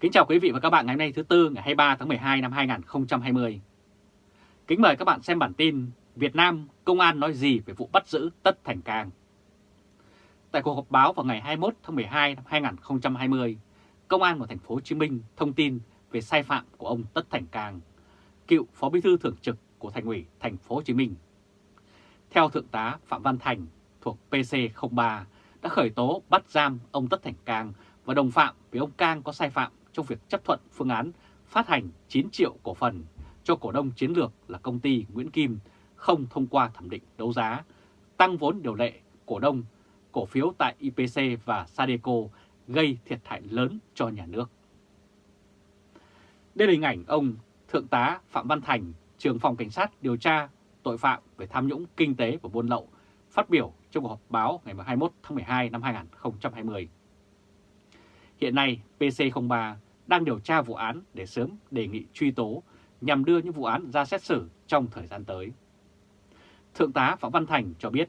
Kính chào quý vị và các bạn ngày hôm nay thứ Tư ngày 23 tháng 12 năm 2020. Kính mời các bạn xem bản tin Việt Nam Công an nói gì về vụ bắt giữ Tất Thành Cang. Tại cuộc họp báo vào ngày 21 tháng 12 năm 2020, Công an của thành phố Hồ Chí Minh thông tin về sai phạm của ông Tất Thành Cang, cựu Phó Bí thư thường trực của Thành ủy thành phố Hồ Chí Minh. Theo Thượng tá Phạm Văn Thành thuộc PC03 đã khởi tố bắt giam ông Tất Thành Cang và đồng phạm vì ông Cang có sai phạm trong việc chấp thuận phương án phát hành 9 triệu cổ phần cho cổ đông chiến lược là công ty Nguyễn Kim không thông qua thẩm định đấu giá, tăng vốn điều lệ cổ đông, cổ phiếu tại IPC và Sadeco gây thiệt hại lớn cho nhà nước. Đây là hình ảnh ông Thượng tá Phạm Văn Thành, trưởng phòng cảnh sát điều tra tội phạm về tham nhũng kinh tế và buôn lậu, phát biểu trong cuộc họp báo ngày 21 tháng 12 năm 2020. Hiện nay, PC03 đang điều tra vụ án để sớm đề nghị truy tố nhằm đưa những vụ án ra xét xử trong thời gian tới. Thượng tá Phạm Văn Thành cho biết,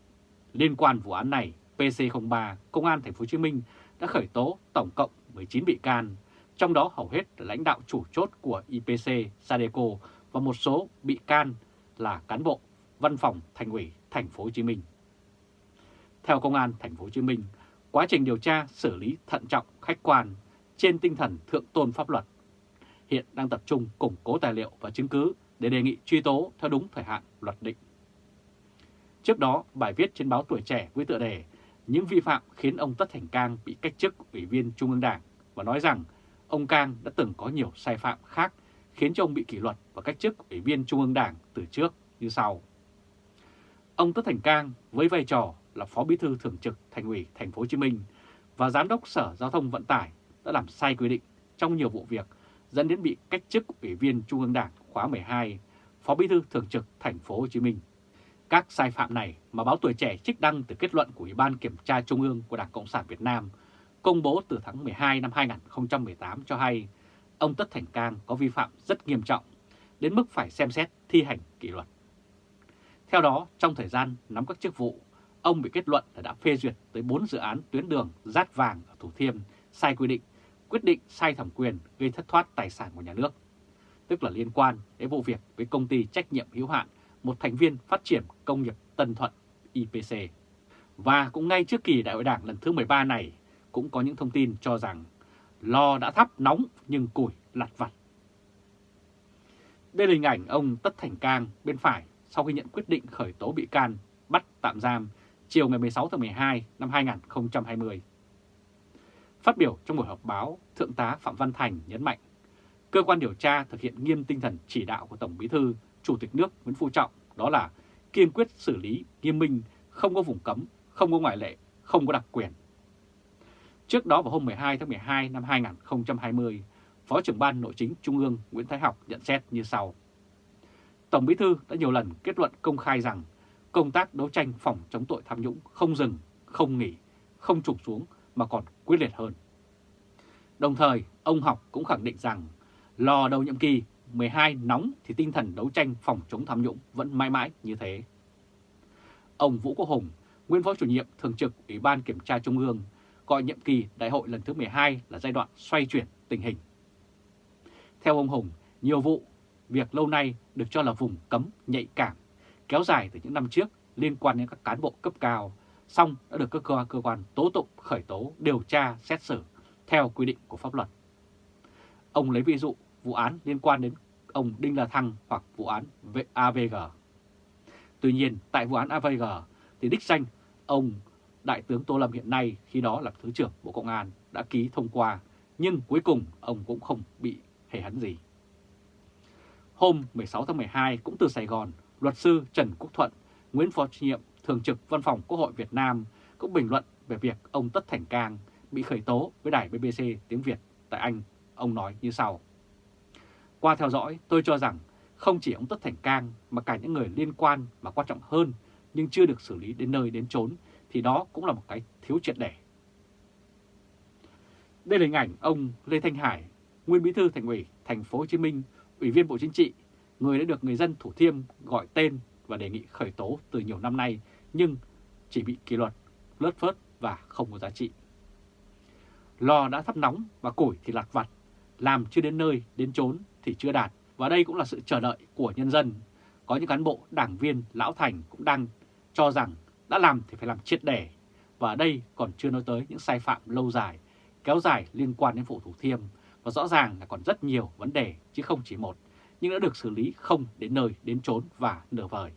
liên quan vụ án này, PC03, Công an Thành phố Hồ Chí Minh đã khởi tố tổng cộng 19 bị can, trong đó hầu hết là lãnh đạo chủ chốt của IPC, Sadeco và một số bị can là cán bộ văn phòng Thành ủy Thành phố Hồ Chí Minh. Theo Công an Thành phố Hồ Chí Minh, quá trình điều tra xử lý thận trọng, khách quan trên tinh thần thượng tôn pháp luật. Hiện đang tập trung củng cố tài liệu và chứng cứ để đề nghị truy tố theo đúng thời hạn luật định. Trước đó, bài viết trên báo Tuổi Trẻ với tựa đề Những vi phạm khiến ông Tất Thành Cang bị cách chức Ủy viên Trung ương Đảng và nói rằng ông Cang đã từng có nhiều sai phạm khác khiến cho ông bị kỷ luật và cách chức Ủy viên Trung ương Đảng từ trước như sau. Ông Tất Thành Cang với vai trò là Phó Bí thư Thường trực Thành ủy Thành phố Hồ Chí Minh và Giám đốc Sở Giao thông Vận tải đã làm sai quy định trong nhiều vụ việc dẫn đến bị cách chức Ủy viên Trung ương Đảng khóa 12, Phó Bí thư Thường trực Thành phố Hồ Chí Minh. Các sai phạm này mà báo Tuổi Trẻ trích đăng từ kết luận của Ủy ban Kiểm tra Trung ương của Đảng Cộng sản Việt Nam công bố từ tháng 12 năm 2018 cho hay ông Tất Thành Cang có vi phạm rất nghiêm trọng, đến mức phải xem xét thi hành kỷ luật. Theo đó, trong thời gian nắm các chức vụ, ông bị kết luận là đã phê duyệt tới 4 dự án tuyến đường rát vàng ở Thủ Thiêm sai quy định, quyết định sai thẩm quyền gây thất thoát tài sản của nhà nước, tức là liên quan đến vụ việc với công ty trách nhiệm hữu hạn một thành viên phát triển công nghiệp Tân Thuận IPC. Và cũng ngay trước kỳ đại hội đảng lần thứ 13 này cũng có những thông tin cho rằng lò đã thắp nóng nhưng củi lặt vặt. Đây là hình ảnh ông Tất Thành Cang bên phải sau khi nhận quyết định khởi tố bị can bắt tạm giam chiều ngày 16 tháng 12 năm 2020. Phát biểu trong buổi họp báo, Thượng tá Phạm Văn Thành nhấn mạnh, cơ quan điều tra thực hiện nghiêm tinh thần chỉ đạo của Tổng Bí thư, Chủ tịch nước Nguyễn Phú Trọng, đó là kiên quyết xử lý nghiêm minh, không có vùng cấm, không có ngoại lệ, không có đặc quyền. Trước đó vào hôm 12 tháng 12 năm 2020, Phó trưởng ban Nội chính Trung ương Nguyễn Thái Học nhận xét như sau. Tổng Bí thư đã nhiều lần kết luận công khai rằng công tác đấu tranh phòng chống tội tham nhũng không dừng, không nghỉ, không trục xuống mà còn quyết liệt hơn. Đồng thời, ông Học cũng khẳng định rằng lò đầu nhiệm kỳ 12 nóng thì tinh thần đấu tranh phòng chống tham nhũng vẫn mãi mãi như thế. Ông Vũ Quốc Hùng, nguyên phó chủ nhiệm thường trực Ủy ban Kiểm tra Trung ương, gọi nhiệm kỳ đại hội lần thứ 12 là giai đoạn xoay chuyển tình hình. Theo ông Hùng, nhiều vụ, việc lâu nay được cho là vùng cấm nhạy cảm, kéo dài từ những năm trước liên quan đến các cán bộ cấp cao, xong đã được các cơ, cơ quan tố tụng khởi tố, điều tra, xét xử theo quy định của pháp luật. Ông lấy ví dụ vụ án liên quan đến ông Đinh La Thăng hoặc vụ án AVG. Tuy nhiên, tại vụ án AVG thì đích danh ông Đại tướng Tô Lâm hiện nay khi đó là Thứ trưởng Bộ Công an đã ký thông qua, nhưng cuối cùng ông cũng không bị hề hấn gì. Hôm 16 tháng 12 cũng từ Sài Gòn, luật sư Trần Quốc Thuận, Nguyễn Phó Chủ nhiệm Thường trực Văn phòng Quốc hội Việt Nam cũng bình luận về việc ông Tất Thành Cang bị khởi tố với đài BBC tiếng Việt tại Anh. Ông nói như sau. Qua theo dõi, tôi cho rằng không chỉ ông Tất Thành Cang mà cả những người liên quan mà quan trọng hơn nhưng chưa được xử lý đến nơi đến chốn thì đó cũng là một cái thiếu triệt để. Đây là hình ảnh ông Lê Thanh Hải, nguyên bí thư thành ủy thành phố Hồ Chí Minh, ủy viên Bộ Chính trị, người đã được người dân Thủ Thiêm gọi tên và đề nghị khởi tố từ nhiều năm nay nhưng chỉ bị kỷ luật, lớt phớt và không có giá trị. Lò đã thắp nóng và củi thì lặt vặt làm chưa đến nơi, đến chốn thì chưa đạt. Và đây cũng là sự chờ đợi của nhân dân. Có những cán bộ, đảng viên, lão thành cũng đang cho rằng đã làm thì phải làm triệt để. Và đây còn chưa nói tới những sai phạm lâu dài, kéo dài liên quan đến vụ Thủ Thiêm. Và rõ ràng là còn rất nhiều vấn đề chứ không chỉ một, nhưng đã được xử lý không đến nơi, đến chốn và nửa vời.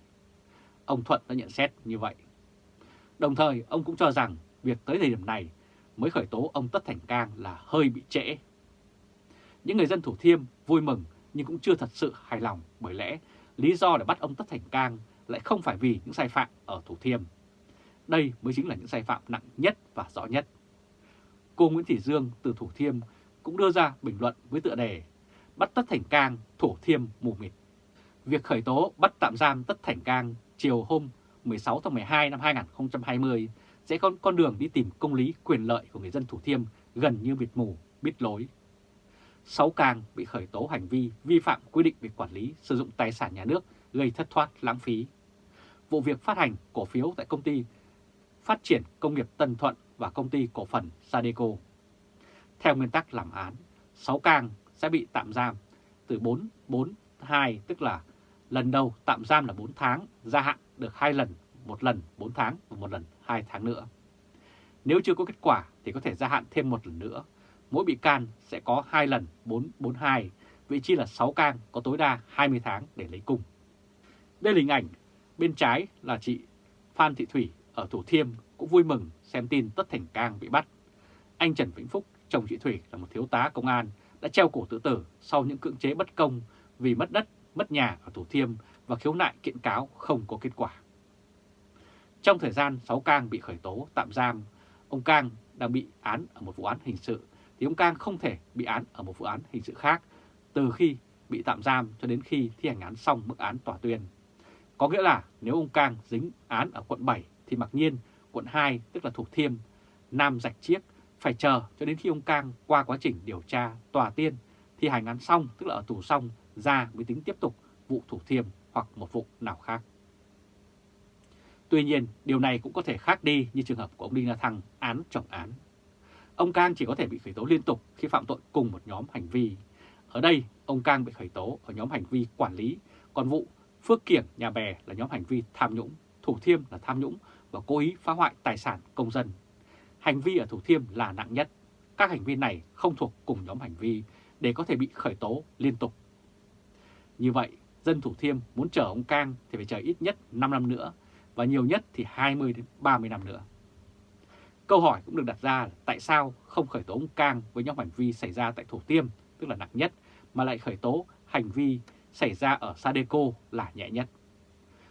Ông Thuận đã nhận xét như vậy. Đồng thời, ông cũng cho rằng việc tới thời điểm này mới khởi tố ông Tất Thành Cang là hơi bị trễ. Những người dân Thủ Thiêm vui mừng nhưng cũng chưa thật sự hài lòng bởi lẽ lý do để bắt ông Tất Thành Cang lại không phải vì những sai phạm ở Thủ Thiêm. Đây mới chính là những sai phạm nặng nhất và rõ nhất. Cô Nguyễn Thị Dương từ Thủ Thiêm cũng đưa ra bình luận với tựa đề Bắt Tất Thành Cang, Thủ Thiêm mù mịt. Việc khởi tố bắt tạm giam Tất Thành Cang chiều hôm 16 tháng 12 năm 2020 sẽ có con đường đi tìm công lý quyền lợi của người dân Thủ Thiêm gần như bịt mù, bít lối. Sáu càng bị khởi tố hành vi vi phạm quy định về quản lý sử dụng tài sản nhà nước gây thất thoát lãng phí. Vụ việc phát hành cổ phiếu tại công ty Phát triển Công nghiệp Tân Thuận và công ty cổ phần Sadeco. Theo nguyên tắc làm án, 6 càng sẽ bị tạm giam từ 4, 4, 2 tức là lần đầu tạm giam là 4 tháng, gia hạn được 2 lần, một lần 4 tháng và một lần 2 tháng nữa. Nếu chưa có kết quả thì có thể gia hạn thêm một lần nữa. Mỗi bị can sẽ có 2 lần 442, vị trí là 6 can có tối đa 20 tháng để lấy cung. Đây là hình ảnh, bên trái là chị Phan Thị Thủy ở Thủ Thiêm cũng vui mừng xem tin Tất Thành Cang bị bắt. Anh Trần Vĩnh Phúc, chồng chị Thủy là một thiếu tá công an, đã treo cổ tự tử sau những cưỡng chế bất công vì mất đất, mất nhà ở Thủ Thiêm và khiếu nại kiện cáo không có kết quả. Trong thời gian 6 Cang bị khởi tố tạm giam, ông Cang đang bị án ở một vụ án hình sự, thì ông Cang không thể bị án ở một vụ án hình sự khác từ khi bị tạm giam cho đến khi thi hành án xong mức án tòa tuyên. Có nghĩa là nếu ông Cang dính án ở quận 7 thì mặc nhiên quận 2 tức là Thủ Thiêm, Nam Rạch Chiếc phải chờ cho đến khi ông Cang qua quá trình điều tra tòa tiên thi hành án xong tức là ở tù xong ra mới tính tiếp tục vụ Thủ Thiêm hoặc một vụ nào khác. Tuy nhiên, điều này cũng có thể khác đi như trường hợp của ông Đinh La Thăng án trọng án. Ông Cang chỉ có thể bị khởi tố liên tục khi phạm tội cùng một nhóm hành vi. Ở đây, ông Cang bị khởi tố ở nhóm hành vi quản lý, còn vụ Phước Kiểng Nhà Bè là nhóm hành vi tham nhũng, Thủ Thiêm là tham nhũng và cố ý phá hoại tài sản công dân. Hành vi ở Thủ Thiêm là nặng nhất. Các hành vi này không thuộc cùng nhóm hành vi để có thể bị khởi tố liên tục. Như vậy, dân Thủ Thiêm muốn chờ ông Cang thì phải chờ ít nhất 5 năm nữa và nhiều nhất thì 20 đến 30 năm nữa. Câu hỏi cũng được đặt ra là tại sao không khởi tố ông Cang với nhóm hành vi xảy ra tại Thủ Tiêm, tức là nặng nhất, mà lại khởi tố hành vi xảy ra ở Sadeco là nhẹ nhất.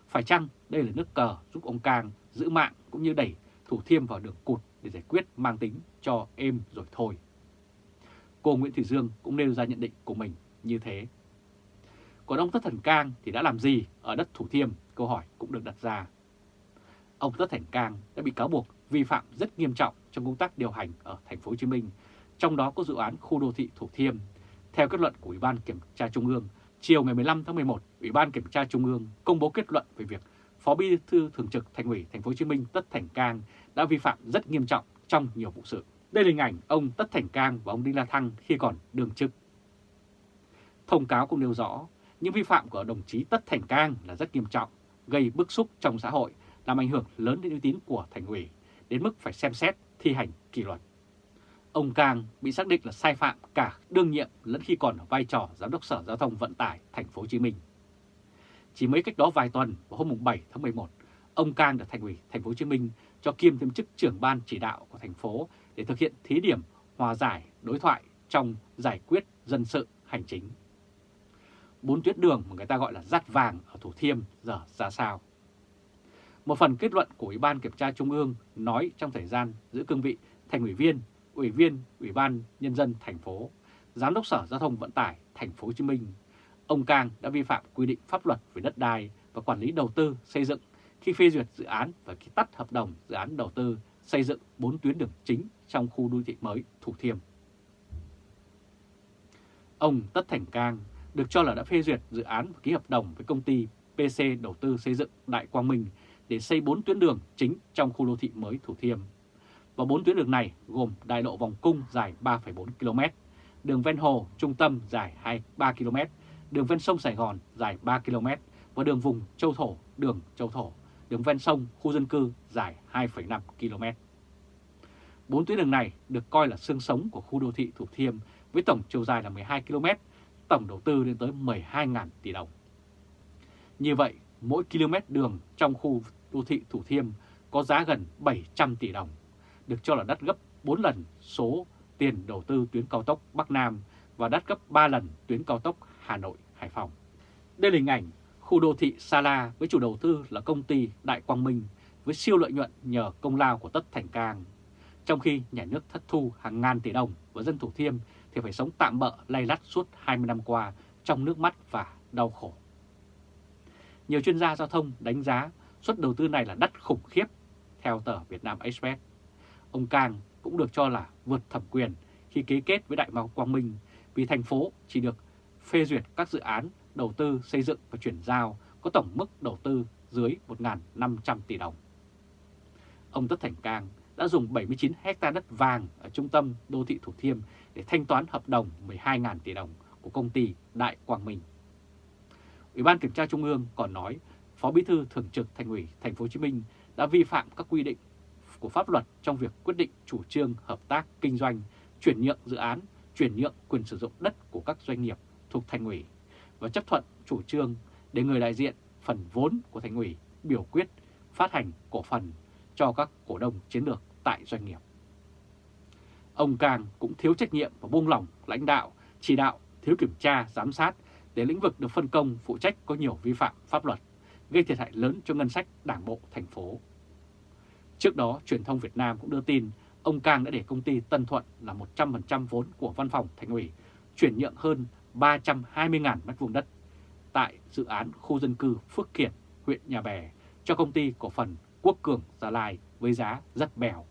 Phải chăng đây là nước cờ giúp ông Cang giữ mạng cũng như đẩy Thủ Thiêm vào đường cụt để giải quyết mang tính cho êm rồi thôi. Cô Nguyễn Thị Dương cũng nêu ra nhận định của mình như thế. Còn ông Tất Thành Cang thì đã làm gì ở đất Thủ Thiêm? Câu hỏi cũng được đặt ra. Ông Tất Thành Cang đã bị cáo buộc vi phạm rất nghiêm trọng trong công tác điều hành ở thành phố Hồ Chí Minh, trong đó có dự án khu đô thị Thủ Thiêm. Theo kết luận của Ủy ban Kiểm tra Trung ương, chiều ngày 15 tháng 11, Ủy ban Kiểm tra Trung ương công bố kết luận về việc Phó Bí thư Thường trực Thành ủy Thành phố Hồ Chí Minh Tất Thành Cang đã vi phạm rất nghiêm trọng trong nhiều vụ sự. Đây là hình ảnh ông Tất Thành Cang và ông Đinh La Thăng khi còn đương chức. Thông cáo cũng nêu rõ, những vi phạm của đồng chí Tất Thành Cang là rất nghiêm trọng, gây bức xúc trong xã hội, làm ảnh hưởng lớn đến uy tín của thành ủy, đến mức phải xem xét thi hành kỷ luật. Ông Cang bị xác định là sai phạm cả đương nhiệm lẫn khi còn ở vai trò giám đốc Sở Giao thông Vận tải thành phố Hồ Chí Minh. Chỉ mấy cách đó vài tuần vào hôm 7 tháng 11, ông Cang được thành ủy thành phố Hồ Chí Minh cho kiêm thêm chức trưởng ban chỉ đạo của thành phố để thực hiện thí điểm hòa giải đối thoại trong giải quyết dân sự hành chính. Bốn tuyến đường mà người ta gọi là dắt vàng ở Thủ Thiêm giờ ra sao? Một phần kết luận của Ủy ban Kiểm tra Trung ương nói trong thời gian giữ cương vị thành ủy viên, ủy viên Ủy ban Nhân dân thành phố, Giám đốc Sở Giao thông Vận tải thành phố Hồ Chí Minh, ông Cang đã vi phạm quy định pháp luật về đất đai và quản lý đầu tư xây dựng khi phê duyệt dự án và khi tắt hợp đồng dự án đầu tư xây dựng 4 tuyến đường chính trong khu đô thị mới Thủ Thiêm. Ông Tất Thành Cang được cho là đã phê duyệt dự án và ký hợp đồng với công ty PC đầu tư xây dựng Đại Quang Minh để xây 4 tuyến đường chính trong khu đô thị mới Thủ Thiêm. Và 4 tuyến đường này gồm đại lộ vòng cung dài 3,4 km, đường ven hồ trung tâm dài 23 km, đường ven sông Sài Gòn dài 3 km và đường vùng Châu Thổ, đường Châu Thổ, đường ven sông, khu dân cư dài 2,5 km. Bốn tuyến đường này được coi là xương sống của khu đô thị Thủ Thiêm với tổng chiều dài là 12 km, tổng đầu tư lên tới 12.000 tỷ đồng. Như vậy, mỗi km đường trong khu đô thị Thủ Thiêm có giá gần 700 tỷ đồng, được cho là đắt gấp 4 lần số tiền đầu tư tuyến cao tốc Bắc Nam và đắt gấp 3 lần tuyến cao tốc Hà Nội-Hải Phòng. Đây là hình ảnh khu đô thị Sa La với chủ đầu tư là công ty Đại Quang Minh với siêu lợi nhuận nhờ công lao của Tất Thành Cang. Trong khi nhà nước thất thu hàng ngàn tỷ đồng và dân Thủ Thiêm thì phải sống tạm bỡ lay lắt suốt 20 năm qua trong nước mắt và đau khổ. Nhiều chuyên gia giao thông đánh giá suất đầu tư này là đắt khủng khiếp, theo tờ Việt Nam Express. Ông Cang cũng được cho là vượt thẩm quyền khi ký kết với Đại Mao Quang Minh vì thành phố chỉ được phê duyệt các dự án đầu tư xây dựng và chuyển giao có tổng mức đầu tư dưới 1.500 tỷ đồng. Ông Tất Thành Cang đã dùng 79 hecta đất vàng ở trung tâm đô thị Thủ Thiêm để thanh toán hợp đồng 12.000 tỷ đồng của công ty Đại Quang Minh. Ủy ban Kiểm tra Trung ương còn nói Phó Bí thư Thường trực Thành ủy Thành phố Hồ Chí Minh đã vi phạm các quy định của pháp luật trong việc quyết định chủ trương hợp tác kinh doanh, chuyển nhượng dự án, chuyển nhượng quyền sử dụng đất của các doanh nghiệp thuộc Thành ủy và chấp thuận chủ trương để người đại diện phần vốn của Thành ủy biểu quyết phát hành cổ phần cho các cổ đông chiến lược tại doanh nghiệp. Ông Càng cũng thiếu trách nhiệm và buông lỏng lãnh đạo, chỉ đạo, thiếu kiểm tra, giám sát để lĩnh vực được phân công phụ trách có nhiều vi phạm pháp luật, gây thiệt hại lớn cho ngân sách đảng bộ thành phố. Trước đó, truyền thông Việt Nam cũng đưa tin ông Cang đã để công ty Tân Thuận là 100% vốn của văn phòng thành ủy chuyển nhượng hơn 320.000 m2 đất tại dự án khu dân cư Phước Kiển, huyện Nhà Bè cho công ty cổ phần Quốc Cường Gia Lai với giá rất bèo.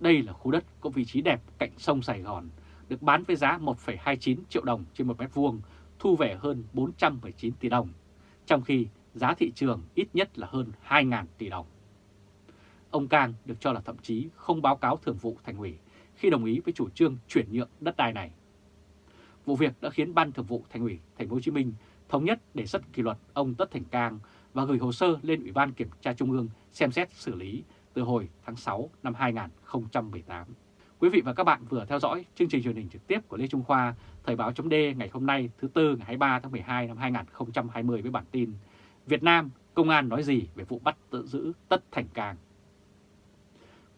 Đây là khu đất có vị trí đẹp cạnh sông Sài Gòn, được bán với giá 1,29 triệu đồng trên một mét vuông, thu về hơn 419 tỷ đồng, trong khi giá thị trường ít nhất là hơn 2.000 tỷ đồng. Ông Cang được cho là thậm chí không báo cáo thường vụ thành ủy khi đồng ý với chủ trương chuyển nhượng đất đai này. Vụ việc đã khiến Ban Thường vụ Thành ủy Thành phố Hồ Chí Minh thống nhất đề xuất kỷ luật ông Tất Thành Cang và gửi hồ sơ lên Ủy ban Kiểm tra Trung ương xem xét xử lý từ hồi tháng 6 năm 2018. Quý vị và các bạn vừa theo dõi chương trình truyền hình trực tiếp của Lê Trung Khoa, Thời báo chấm ngày hôm nay thứ Tư ngày 23 tháng 12 năm 2020 với bản tin Việt Nam, Công an nói gì về vụ bắt tự giữ Tất Thành Cang.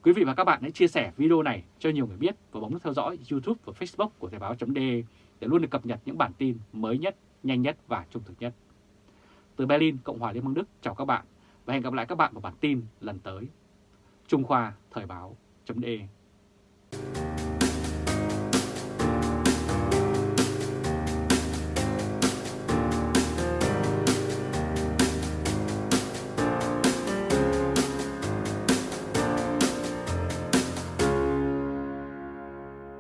Quý vị và các bạn hãy chia sẻ video này cho nhiều người biết và bấm nút theo dõi YouTube và Facebook của Thời báo chấm để luôn được cập nhật những bản tin mới nhất, nhanh nhất và trung thực nhất. Từ Berlin, Cộng hòa Liên bang Đức chào các bạn và hẹn gặp lại các bạn vào bản tin lần tới. Trung Khoa Thời báo.de